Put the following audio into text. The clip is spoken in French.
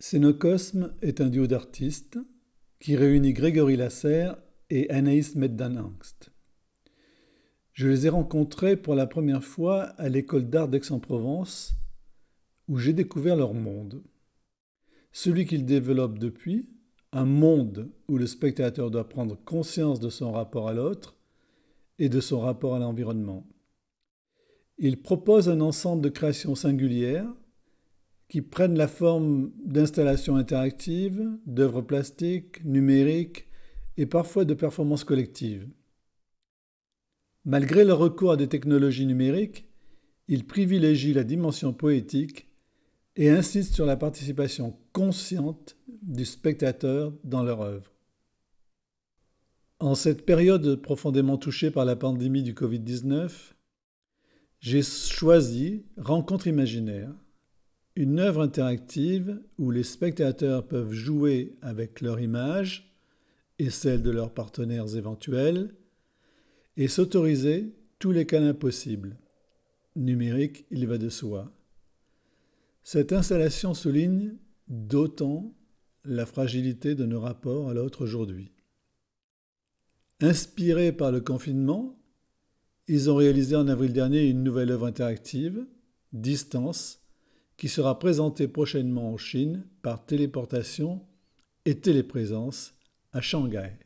Scénocosme est un duo d'artistes qui réunit Grégory Lasserre et Anaïs Meddanangst. Je les ai rencontrés pour la première fois à l'école d'art d'Aix-en-Provence où j'ai découvert leur monde. Celui qu'ils développent depuis, un monde où le spectateur doit prendre conscience de son rapport à l'autre et de son rapport à l'environnement. Ils proposent un ensemble de créations singulières qui prennent la forme d'installations interactives, d'œuvres plastiques, numériques et parfois de performances collectives. Malgré leur recours à des technologies numériques, ils privilégient la dimension poétique et insistent sur la participation consciente du spectateur dans leur œuvre. En cette période profondément touchée par la pandémie du Covid-19, j'ai choisi Rencontre imaginaire, une œuvre interactive où les spectateurs peuvent jouer avec leur image et celle de leurs partenaires éventuels et s'autoriser tous les câlins possibles. Numérique, il va de soi. Cette installation souligne d'autant la fragilité de nos rapports à l'autre aujourd'hui. Inspirés par le confinement, ils ont réalisé en avril dernier une nouvelle œuvre interactive, Distance, qui sera présentée prochainement en Chine par téléportation et téléprésence à Shanghai.